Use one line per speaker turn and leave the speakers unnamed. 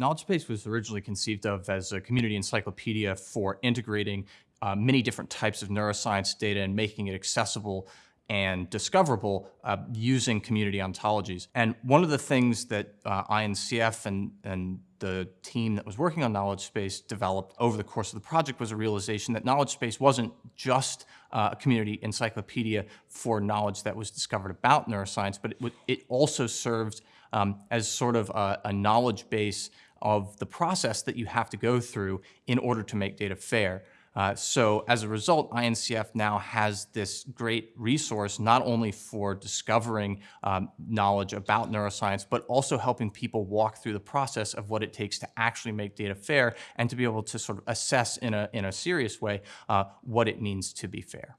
KnowledgeSpace was originally conceived of as a community encyclopedia for integrating uh, many different types of neuroscience data and making it accessible and discoverable uh, using community ontologies. And one of the things that uh, INCF and, and the team that was working on Knowledge Space developed over the course of the project was a realization that Knowledge Space wasn't just uh, a community encyclopedia for knowledge that was discovered about neuroscience, but it, it also served um, as sort of a, a knowledge base of the process that you have to go through in order to make data fair. Uh, so as a result, INCF now has this great resource, not only for discovering um, knowledge about neuroscience, but also helping people walk through the process of what it takes to actually make data fair and to be able to sort of assess in a, in a serious way uh, what it means to be fair.